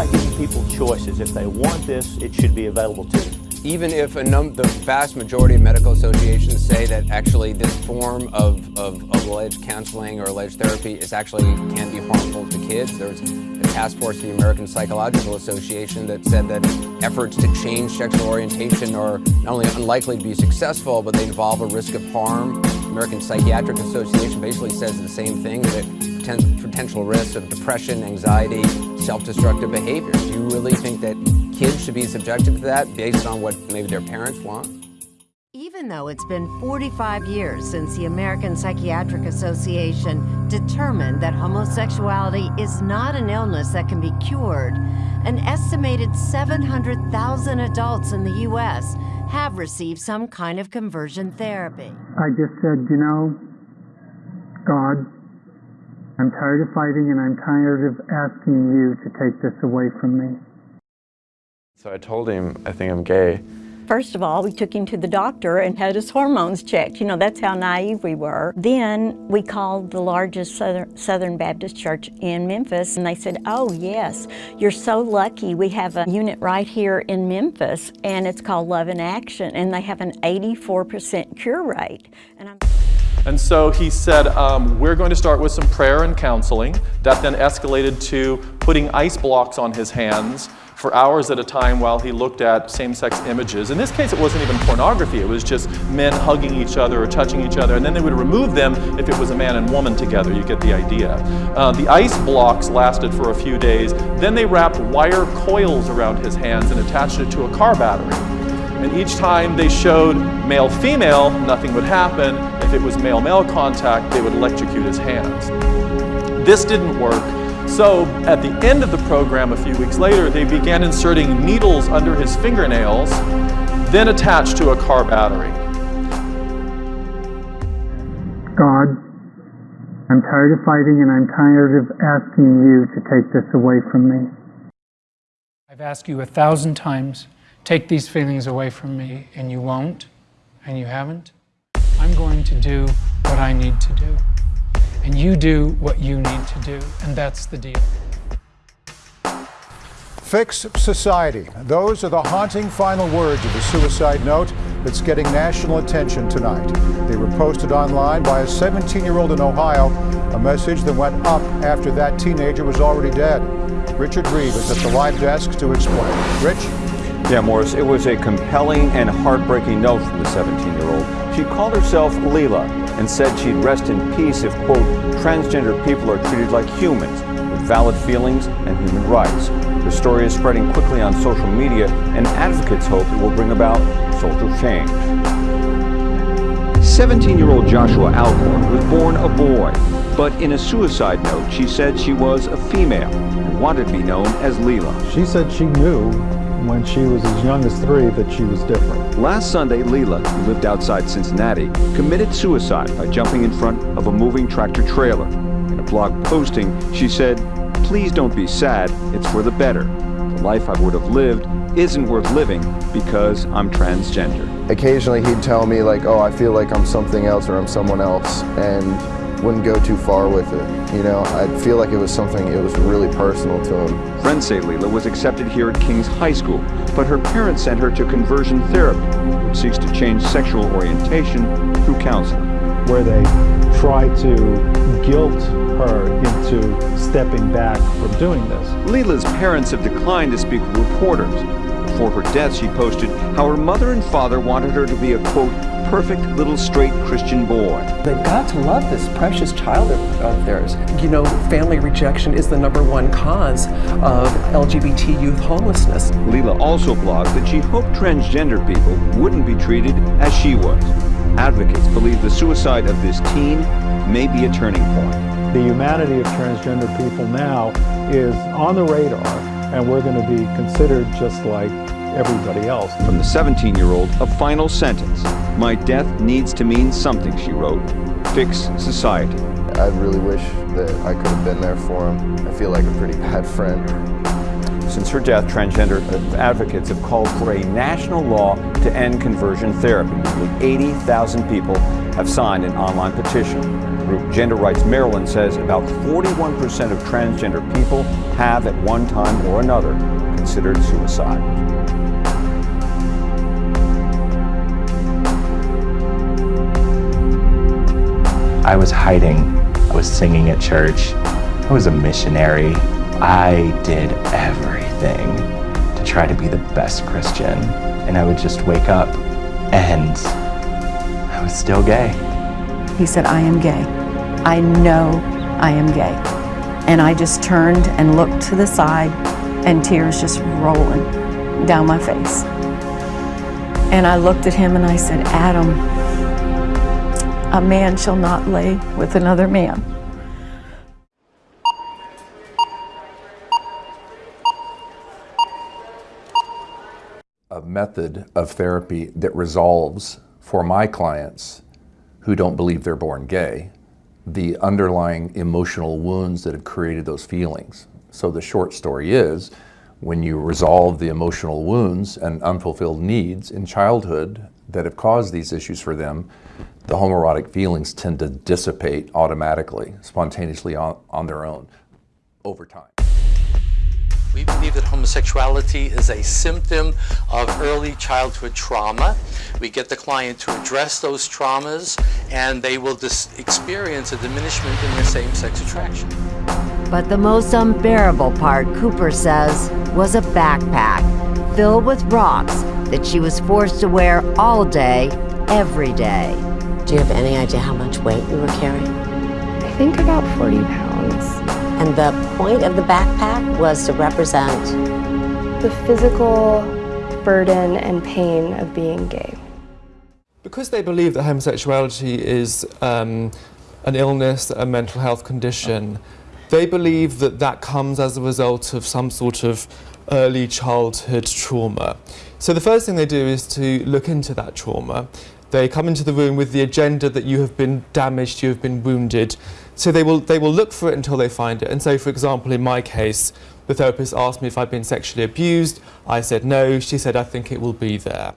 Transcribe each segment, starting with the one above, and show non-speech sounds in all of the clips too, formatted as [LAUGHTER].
about giving people choices. If they want this, it should be available to them. Even if the vast majority of medical associations say that actually this form of, of, of, alleged counseling or alleged therapy is actually can be harmful to kids, there's a task force of the American Psychological Association that said that efforts to change sexual orientation are not only unlikely to be successful, but they involve a risk of harm. American Psychiatric Association basically says the same thing, that potential risks of depression, anxiety, self-destructive behavior. Do you really think that kids should be subjected to that based on what maybe their parents want? Even though it's been 45 years since the American Psychiatric Association determined that homosexuality is not an illness that can be cured, an estimated 700,000 adults in the U.S. have received some kind of conversion therapy. I just said, you know, God, I'm tired of fighting and I'm tired of asking you to take this away from me. So I told him I think I'm gay. First of all, we took him to the doctor and had his hormones checked. You know, that's how naive we were. Then we called the largest Southern, Baptist church in Memphis and they said, oh yes, you're so lucky. We have a unit right here in Memphis and it's called Love in Action and they have an 84% cure rate. And, I'm and so he said, um, we're going to start with some prayer and counseling. That then escalated to putting ice blocks on his hands for hours at a time while he looked at same-sex images. In this case, it wasn't even pornography. It was just men hugging each other or touching each other, and then they would remove them if it was a man and woman together. You get the idea. Uh, the ice blocks lasted for a few days. Then they wrapped wire coils around his hands and attached it to a car battery. And each time they showed male-female, nothing would happen. If it was male-male contact, they would electrocute his hands. This didn't work. So at the end of the program a few weeks later, they began inserting needles under his fingernails, then attached to a car battery. God, I'm tired of fighting and I'm tired of asking you to take this away from me. I've asked you a thousand times, take these feelings away from me, and you won't, and you haven't. I'm going to do what I need to do and you do what you need to do, and that's the deal. Fix society. Those are the haunting final words of the suicide note that's getting national attention tonight. They were posted online by a 17-year-old in Ohio, a message that went up after that teenager was already dead. Richard Reeve is at the live desk to explain. Rich? Yeah, Morris, it was a compelling and heartbreaking note from the 17-year-old. She called herself Leelah and said she'd rest in peace if, quote, transgender people are treated like humans with valid feelings and human rights. The story is spreading quickly on social media, and advocates hope it will bring about social change. 17-year-old Joshua Alcorn was born a boy, but in a suicide note, she said she was a female and wanted to be known as Leelah. She said she knew when she was as young as three that she was different. Last Sunday, Leelah, who lived outside Cincinnati, committed suicide by jumping in front of a moving tractor trailer. In a blog posting, she said, please don't be sad, it's for the better. The life I would have lived isn't worth living because I'm transgender. Occasionally he'd tell me like, oh, I feel like I'm something else or I'm someone else. And wouldn't go too far with it. You know, I feel like it was something, it was really personal to him. Friends say Leelah was accepted here at King's High School, but her parents sent her to conversion therapy, which seeks to change sexual orientation through counseling. Where they try to guilt her into stepping back from doing this. Leelah's parents have declined to speak with reporters. Before her death, she posted how her mother and father wanted her to be a, quote, perfect little straight Christian boy. They've got to love this precious child of theirs. You know, family rejection is the number one cause of LGBT youth homelessness. Leelah also blogged that she hoped transgender people wouldn't be treated as she was. Advocates believe the suicide of this teen may be a turning point. The humanity of transgender people now is on the radar and we're going to be considered just like everybody else. From the 17-year-old, a final sentence. My death needs to mean something, she wrote. Fix society. I really wish that I could have been there for him. I feel like a pretty bad friend. Since her death, transgender advocates have called for a national law to end conversion therapy. Nearly 80,000 people have signed an online petition. group Gender Rights Maryland says about 41% of transgender people have at one time or another considered suicide. I was hiding. I was singing at church. I was a missionary. I did everything to try to be the best Christian. And I would just wake up and I was still gay. He said, I am gay. I know I am gay. And I just turned and looked to the side and tears just rolling down my face. And I looked at him and I said, Adam, a man shall not lay with another man. A method of therapy that resolves for my clients who don't believe they're born gay the underlying emotional wounds that have created those feelings. So the short story is, when you resolve the emotional wounds and unfulfilled needs in childhood that have caused these issues for them, the homoerotic feelings tend to dissipate automatically, spontaneously on, on their own over time. We believe that homosexuality is a symptom of early childhood trauma. We get the client to address those traumas and they will experience a diminishment in their same-sex attraction. But the most unbearable part, Cooper says, was a backpack filled with rocks that she was forced to wear all day, every day. Do you have any idea how much weight you were carrying? I think about 40 pounds. And the point of the backpack was to represent the physical burden and pain of being gay. Because they believe that homosexuality is um, an illness, a mental health condition, they believe that that comes as a result of some sort of early childhood trauma. So the first thing they do is to look into that trauma. They come into the room with the agenda that you have been damaged, you have been wounded, so they will, they will look for it until they find it. And so, for example, in my case, the therapist asked me if I'd been sexually abused. I said no. She said, I think it will be there.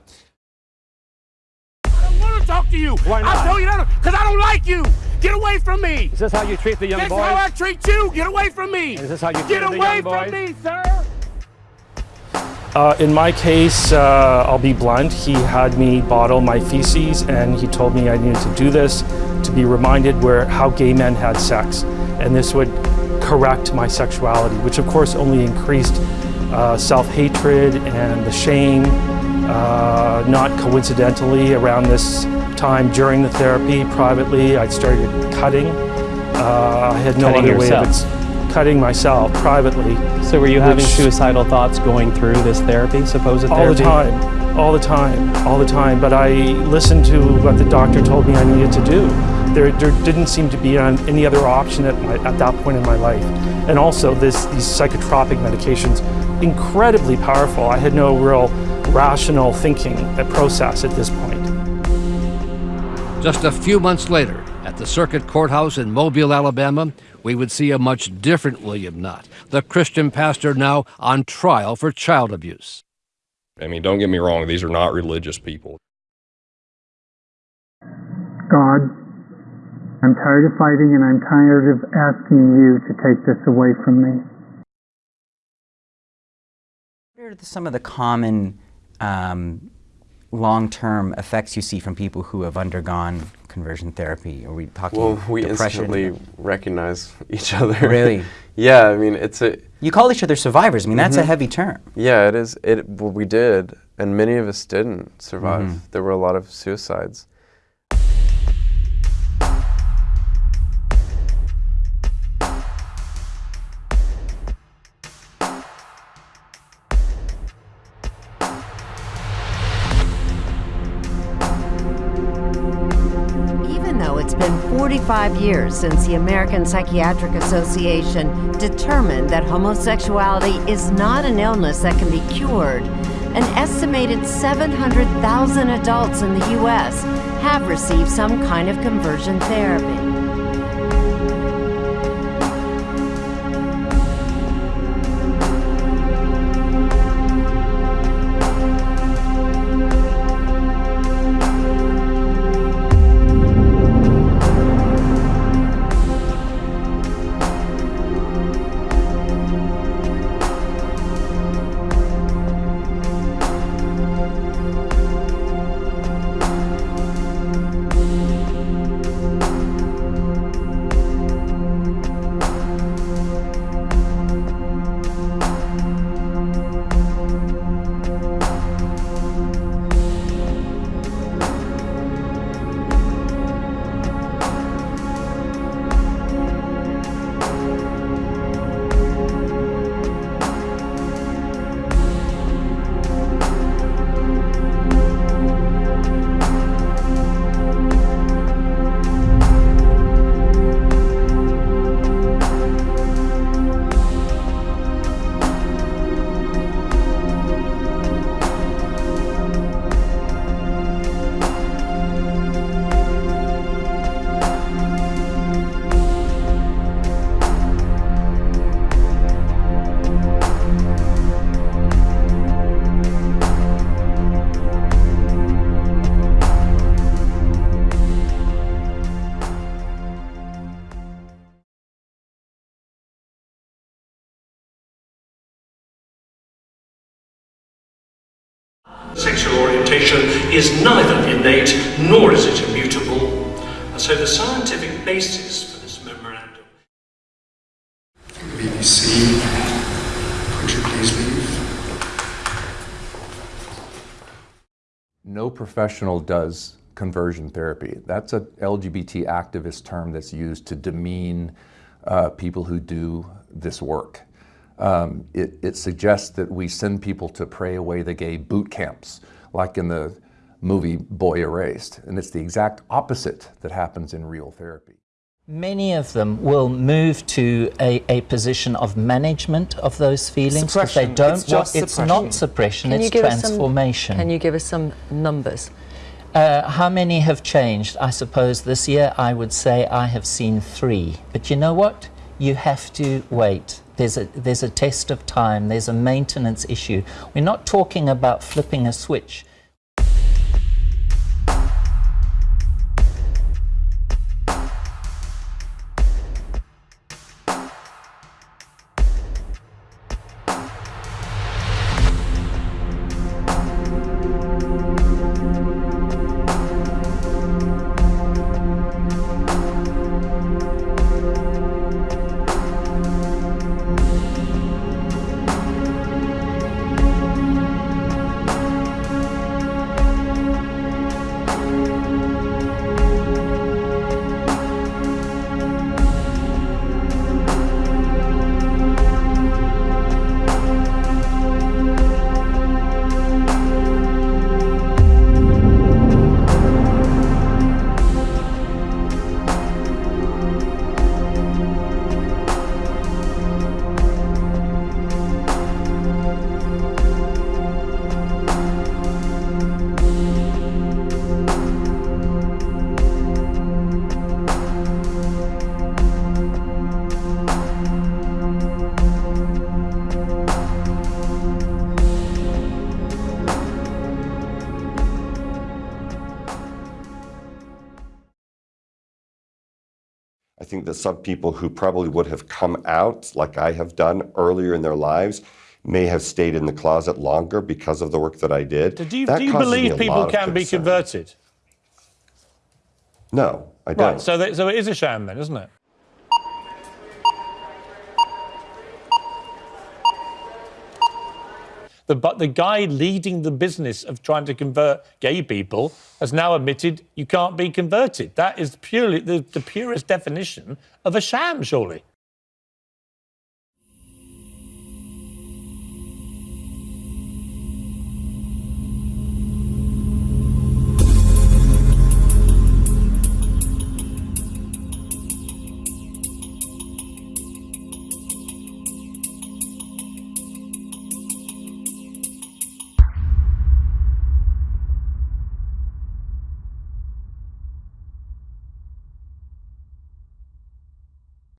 I don't want to talk to you. Why not? I tell you that because I don't like you. Get away from me. Is this how you treat the young this boys? This how I treat you. Get away from me. Is this how you treat Get the away young boys? from me, sir. Uh, in my case, uh, I'll be blunt, he had me bottle my feces and he told me I needed to do this to be reminded where how gay men had sex. And this would correct my sexuality, which of course only increased uh, self-hatred and the shame. Uh, not coincidentally, around this time during the therapy, privately, I started cutting. Uh, I had no Cutting other yourself. way of ex- cutting myself privately. So were you having suicidal thoughts going through this therapy, supposed all therapy? the time, all the time, all the time. But I listened to what the doctor told me I needed to do. There, there didn't seem to be any other option at, my, at that point in my life. And also, this, these psychotropic medications, incredibly powerful. I had no real rational thinking process at this point. Just a few months later, at the Circuit Courthouse in Mobile, Alabama, we would see a much different William Knott, the Christian pastor now on trial for child abuse. I mean, don't get me wrong, these are not religious people. God, I'm tired of fighting and I'm tired of asking you to take this away from me. What are some of the common um, long-term effects you see from people who have undergone conversion therapy? Are we talking Well, we depression? instantly recognize each [LAUGHS] other. Really? [LAUGHS] yeah, I mean, it's a. You call each other survivors. I mean, that's a Mhm. heavy term. Yeah, it is. It well, we did, and many of us didn't survive. Mhm. There were a lot of suicides. 35 years since the American Psychiatric Association determined that homosexuality is not an illness that can be cured, an estimated 700,000 adults in the U.S. have received some kind of conversion therapy. Is neither innate nor is it immutable, and so the scientific basis for this memorandum. BBC, could you please leave? No professional does conversion therapy. That's a LGBT activist term that's used to demean uh, people who do this work. Um, it, it suggests that we send people to pray away the gay boot camps, like in the movie Boy Erased. And it's the exact opposite that happens in real therapy. Many of them will move to a, a position of management of those feelings because they don't It's just want, it's not suppression, Can you it's give us some- transformation. Can you give us some numbers? Uh, how many have changed? I suppose this year I would say I have seen three. But you know what? You have to wait. There's a, there's a test of time, there's a maintenance issue. We're not talking about flipping a switch. That some people who probably would have come out, like I have done earlier in their lives, may have stayed in the closet longer because of the work that I did. Do you, do you believe people can be converted? No, I don't. Right, so, that, so it is a sham then, isn't it? The, but the guy leading the business of trying to convert gay people has now admitted you can't be converted. That is purely the, the purest definition of a sham, surely.